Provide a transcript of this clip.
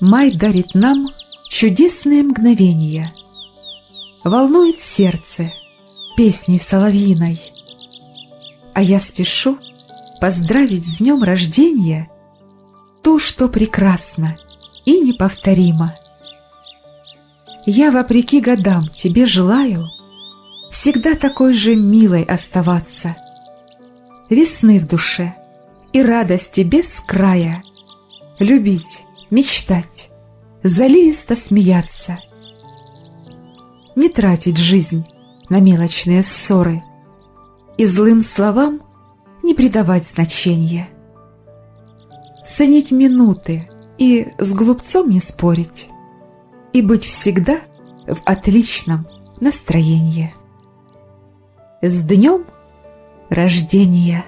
Май дарит нам чудесные мгновения, Волнует сердце песней соловьиной. А я спешу поздравить с днем рождения Ту, что прекрасно и неповторимо. Я, вопреки годам, тебе желаю Всегда такой же милой оставаться, Весны в душе и радости без края, Любить, мечтать, заливисто смеяться, Не тратить жизнь на мелочные ссоры И злым словам не придавать значения, Ценить минуты и с глупцом не спорить, И быть всегда в отличном настроении. С днем рождения!